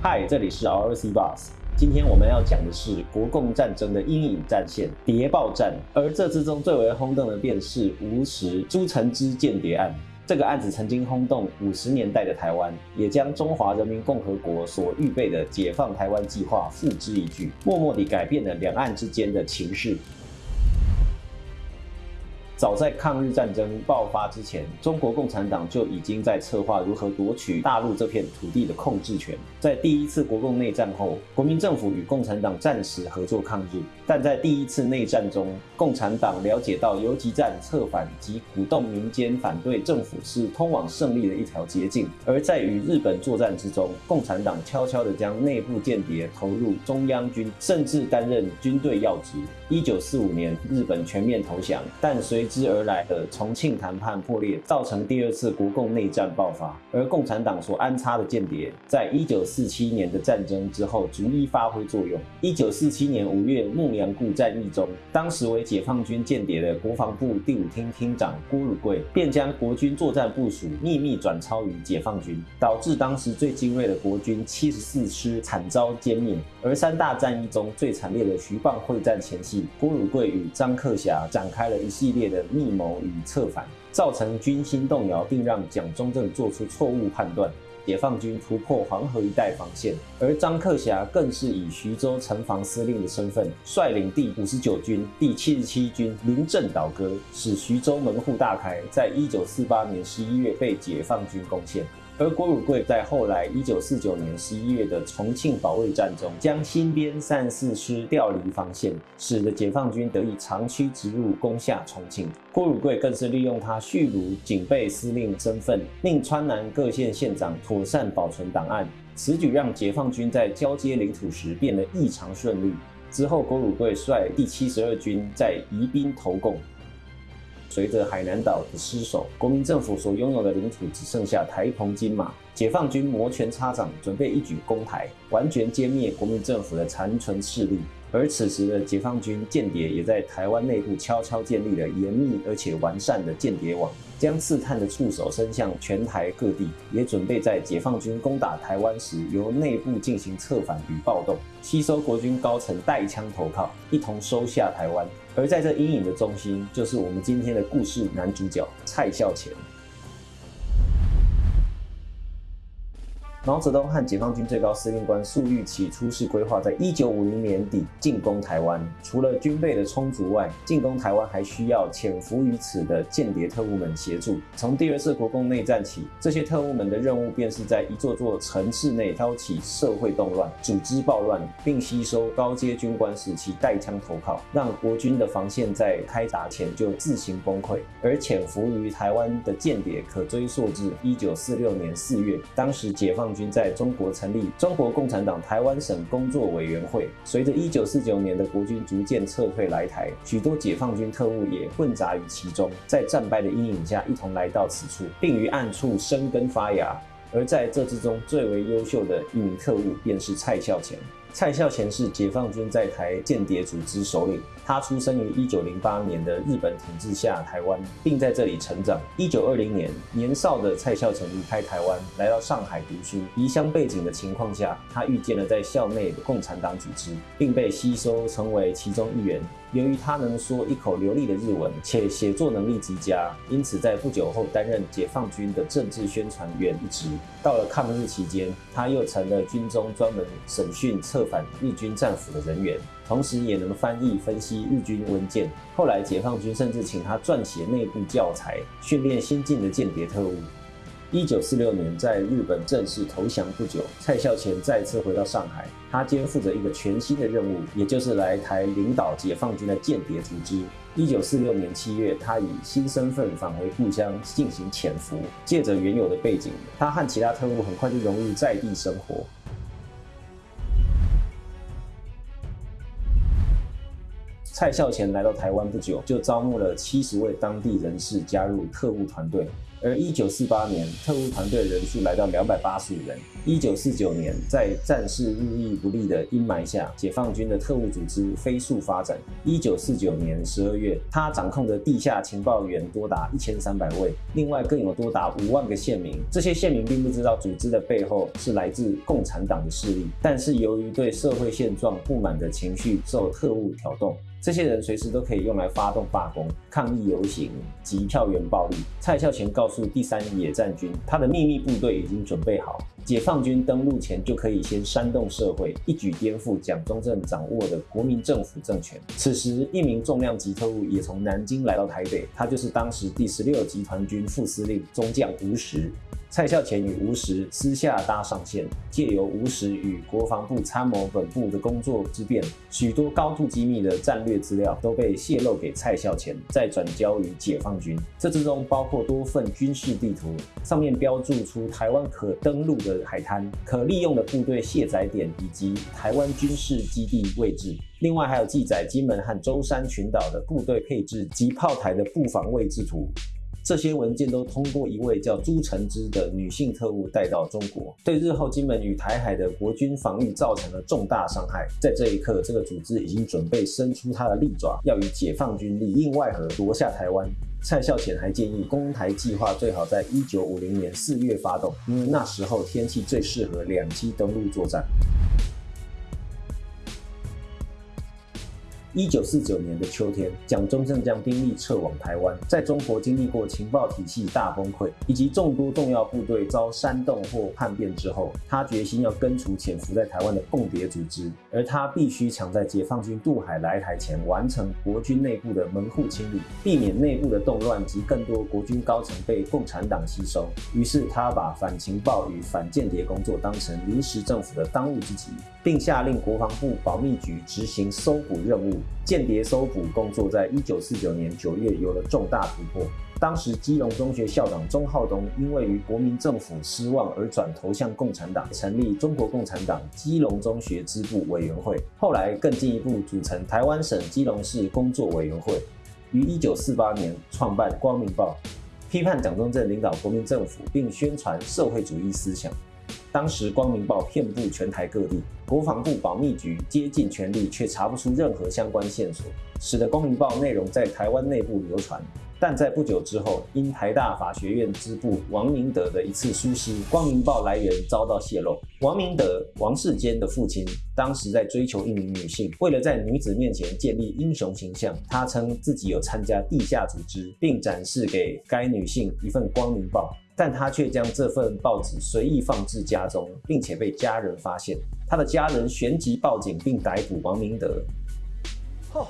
嗨，这里是 RC Boss。今天我们要讲的是国共战争的阴影战线——谍报战。而这之中最为轰动的便是吴石朱成之间谍案。这个案子曾经轰动五十年代的台湾，也将中华人民共和国所预备的解放台湾计划付之一炬，默默地改变了两岸之间的情势。早在抗日战争爆发之前，中国共产党就已经在策划如何夺取大陆这片土地的控制权。在第一次国共内战后，国民政府与共产党暂时合作抗日，但在第一次内战中，共产党了解到游击战策反及鼓动民间反对政府是通往胜利的一条捷径。而在与日本作战之中，共产党悄悄地将内部间谍投入中央军，甚至担任军队要职。一九四五年，日本全面投降，但随之而来的重庆谈判破裂，造成第二次国共内战爆发。而共产党所安插的间谍，在一九四七年的战争之后逐一发挥作用。一九四七年五月牧羊固战役中，当时为解放军间谍的国防部第五厅厅长郭汝贵，便将国军作战部署秘密转抄于解放军，导致当时最精锐的国军七十四师惨遭歼灭。而三大战役中最惨烈的徐蚌会战前夕，郭汝贵与张克侠展开了一系列的密谋与策反，造成军心动摇，并让蒋中正做出错误判断。解放军突破黄河一带防线，而张克侠更是以徐州城防司令的身份，率领第五十九军第七十七军临阵倒戈，使徐州门户大开。在一九四八年十一月被解放军攻陷。而郭汝瑰在后来一九四九年十一月的重庆保卫战中，将新编三四师调离防线，使得解放军得以长驱直入，攻下重庆。郭汝瑰更是利用他蓄卢警备司令身份，令川南各县县长妥善保存档案，此举让解放军在交接领土时变得异常顺利。之后，郭汝瑰率第七十二军在宜宾投共。随着海南岛的失守，国民政府所拥有的领土只剩下台澎金马。解放军摩拳擦掌，准备一举攻台，完全歼灭国民政府的残存势力。而此时的解放军间谍也在台湾内部悄悄建立了严密而且完善的间谍网，将刺探的触手伸向全台各地，也准备在解放军攻打台湾时，由内部进行策反与暴动，吸收国军高层带枪投靠，一同收下台湾。而在这阴影的中心，就是我们今天的故事男主角蔡孝乾。毛泽东和解放军最高司令官粟裕起初是规划在一九五零年底进攻台湾。除了军备的充足外，进攻台湾还需要潜伏于此的间谍特务们协助。从第二次国共内战起，这些特务们的任务便是在一座座城市内挑起社会动乱，组织暴乱，并吸收高阶军官使其带枪投靠，让国军的防线在开打前就自行崩溃。而潜伏于台湾的间谍可追溯至一九四六年四月，当时解放。军在中国成立中国共产党台湾省工作委员会。随着1949年的国军逐渐撤退来台，许多解放军特务也混杂于其中，在战败的阴影下一同来到此处，并于暗处生根发芽。而在这之中最为优秀的一名特务，便是蔡孝乾。蔡孝乾是解放军在台间谍组织首领，他出生于一九零八年的日本统治下台湾，并在这里成长。一九二零年，年少的蔡孝乾离开台湾，来到上海读书。离乡背景的情况下，他遇见了在校内的共产党组织，并被吸收成为其中一员。由于他能说一口流利的日文，且写作能力极佳，因此在不久后担任解放军的政治宣传员一职。到了抗日期间，他又成了军中专门审讯策反日军战俘的人员，同时也能翻译分析日军文件。后来解放军甚至请他撰写内部教材，训练新进的间谍特务。一九四六年，在日本正式投降不久，蔡孝乾再次回到上海，他肩负着一个全新的任务，也就是来台领导解放军的间谍组织。一九四六年七月，他以新身份返回故乡进行潜伏，借着原有的背景，他和其他特务很快就融入在地生活。蔡孝乾来到台湾不久，就招募了七十位当地人士加入特务团队。而一九四八年，特务团队人数来到两百八十五人。一九四九年，在战事日益不利的阴霾下，解放军的特务组织飞速发展。一九四九年十二月，他掌控的地下情报员多达一千三百位，另外更有多达五万个县民。这些县民并不知道组织的背后是来自共产党的势力，但是由于对社会现状不满的情绪受特务挑动。这些人随时都可以用来发动罢工、抗议游行及票源暴力。蔡孝乾告诉第三野战军，他的秘密部队已经准备好，解放军登陆前就可以先煽动社会，一举颠覆蒋中正掌握的国民政府政权。此时，一名重量级特务也从南京来到台北，他就是当时第十六集团军副司令中将吴石。蔡孝乾与吴石私下搭上线，借由吴石与国防部参谋本部的工作之便，许多高度机密的战略资料都被泄露给蔡孝乾，再转交于解放军。这之中包括多份军事地图，上面标注出台湾可登陆的海滩、可利用的部队卸载点以及台湾军事基地位置。另外还有记载金门和舟山群岛的部队配置及炮台的布防位置图。这些文件都通过一位叫朱承之的女性特务带到中国，对日后金门与台海的国军防御造成了重大伤害。在这一刻，这个组织已经准备伸出它的利爪，要与解放军里应外合夺下台湾。蔡孝乾还建议攻台计划最好在一九五零年四月发动，因为那时候天气最适合两栖登陆作战。一九四九年的秋天，蒋中正将兵力撤往台湾。在中国经历过情报体系大崩溃，以及众多重要部队遭煽动或叛变之后，他决心要根除潜伏在台湾的共谍组织，而他必须抢在解放军渡海来台前完成国军内部的门户清理，避免内部的动乱及更多国军高层被共产党吸收。于是，他把反情报与反间谍工作当成临时政府的当务之急，并下令国防部保密局执行搜捕任务。间谍搜捕工作在一九四九年九月有了重大突破。当时基隆中学校长钟浩东因为与国民政府失望而转投向共产党，成立中国共产党基隆中学支部委员会。后来更进一步组成台湾省基隆市工作委员会。于一九四八年创办《光明报》，批判蒋中正领导国民政府，并宣传社会主义思想。当时《光明报》遍布全台各地，国防部保密局竭尽全力，却查不出任何相关线索，使得《光明报》内容在台湾内部流传。但在不久之后，因台大法学院支部王明德的一次疏失，《光明报》来源遭到泄露。王明德，王世坚的父亲，当时在追求一名女性，为了在女子面前建立英雄形象，他称自己有参加地下组织，并展示给该女性一份《光明报》。但他却将这份报纸随意放置家中，并且被家人发现。他的家人旋即报警，并逮捕王明德。哦，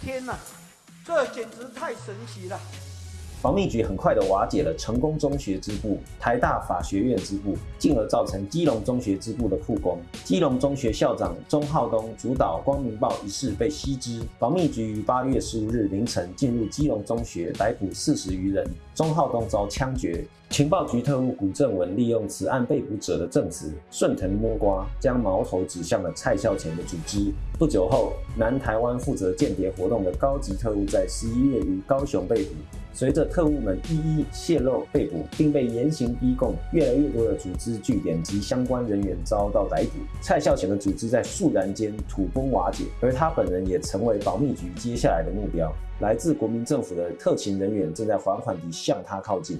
天哪，这简直太神奇了！防密局很快的瓦解了成功中学支部、台大法学院支部，进而造成基隆中学支部的曝光。基隆中学校长钟浩东主导《光明报》一事被悉知，防密局于八月十五日凌晨进入基隆中学，逮捕四十余人。钟浩东遭枪决。情报局特务古正文利用此案被捕者的证词，顺藤摸瓜，将矛头指向了蔡孝乾的组织。不久后，南台湾负责间谍活动的高级特务在十一月于高雄被捕。随着特务们一一泄露被捕，并被严刑逼供，越来越多的组织据点及相关人员遭到逮捕。蔡孝乾的组织在肃然间土崩瓦解，而他本人也成为保密局接下来的目标。来自国民政府的特勤人员正在缓缓地向他靠近。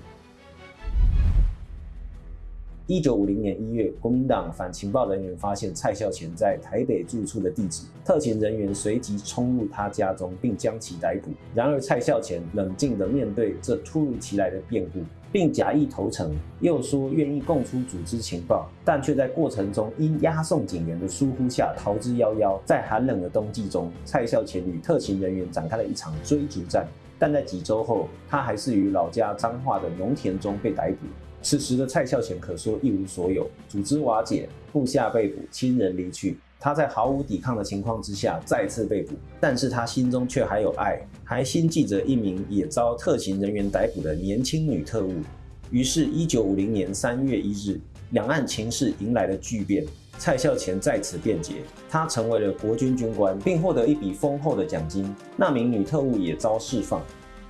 一九五零年一月，国民党反情报人员发现蔡孝乾在台北住处的地址，特勤人员随即冲入他家中，并将其逮捕。然而，蔡孝乾冷静地面对这突如其来的变故，并假意投诚，又说愿意供出组织情报，但却在过程中因押送警员的疏忽下逃之夭夭。在寒冷的冬季中，蔡孝乾与特勤人员展开了一场追逐战，但在几周后，他还是于老家彰化的农田中被逮捕。此时的蔡孝乾可说一无所有，组织瓦解，部下被捕，亲人离去，他在毫无抵抗的情况之下再次被捕，但是他心中却还有爱，还心记着一名也遭特勤人员逮捕的年轻女特务。于是，一九五零年三月一日，两岸情势迎来了巨变，蔡孝乾在此辩解，他成为了国军军官，并获得一笔丰厚的奖金，那名女特务也遭释放。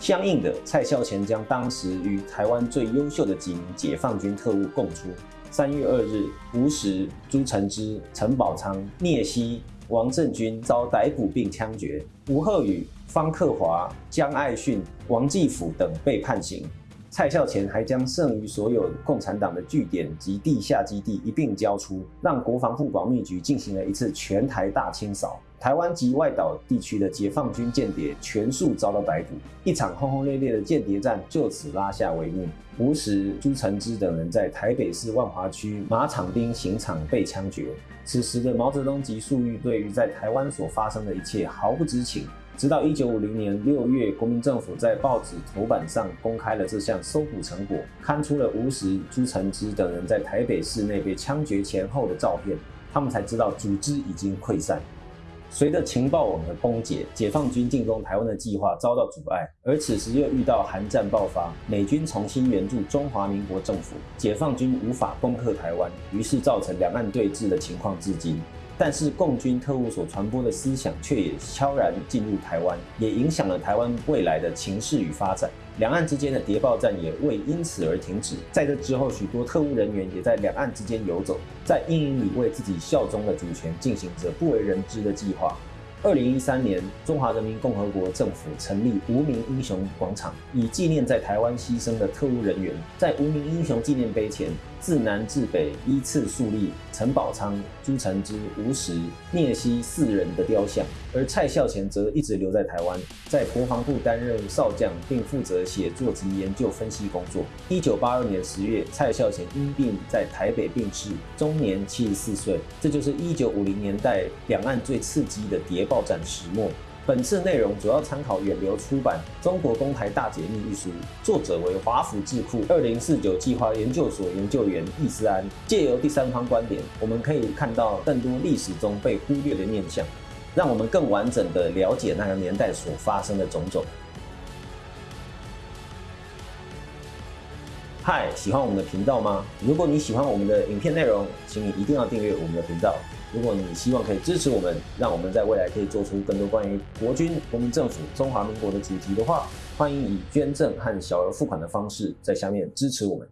相应的，蔡孝乾将当时与台湾最优秀的几名解放军特务供出。三月二日，吴石、朱承之、陈宝昌、聂曦、王振军遭逮捕并枪决；吴鹤宇、方克华、江爱训、王继甫等被判刑。蔡孝乾还将剩余所有共产党的据点及地下基地一并交出，让国防部保密局进行了一次全台大清扫。台湾及外岛地区的解放军间谍全数遭到逮捕，一场轰轰烈烈的间谍战就此拉下帷幕。吴石、朱承之等人在台北市万华区马场町刑场被枪决。此时的毛泽东及粟裕对于在台湾所发生的一切毫不知情。直到一九五零年六月，国民政府在报纸头版上公开了这项搜捕成果，刊出了吴石、朱承之等人在台北市内被枪决前后的照片，他们才知道组织已经溃散。随着情报网的崩解，解放军进攻台湾的计划遭到阻碍，而此时又遇到韩战爆发，美军重新援助中华民国政府，解放军无法攻克台湾，于是造成两岸对峙的情况至今。但是共军特务所传播的思想却也悄然进入台湾，也影响了台湾未来的情势与发展。两岸之间的谍报战也未因此而停止。在这之后，许多特务人员也在两岸之间游走，在阴影里为自己效忠的主权进行着不为人知的计划。二零一三年，中华人民共和国政府成立无名英雄广场，以纪念在台湾牺牲的特务人员。在无名英雄纪念碑前，自南至北依次树立陈宝昌、朱承之、吴石、聂曦四人的雕像，而蔡孝乾则一直留在台湾，在国防部担任少将，并负责写作及研究分析工作。一九八二年十月，蔡孝乾因病在台北病逝，终年七十四岁。这就是一九五零年代两岸最刺激的谍报战始末。本次内容主要参考远流出版《中国公台大解密》一书，作者为华府智库二零四九计划研究所研究员易思安。借由第三方观点，我们可以看到更多历史中被忽略的面向，让我们更完整的了解那个年代所发生的种种。嗨，喜欢我们的频道吗？如果你喜欢我们的影片内容，请你一定要订阅我们的频道。如果你希望可以支持我们，让我们在未来可以做出更多关于国军、国民政府、中华民国的主题的话，欢迎以捐赠和小额付款的方式在下面支持我们。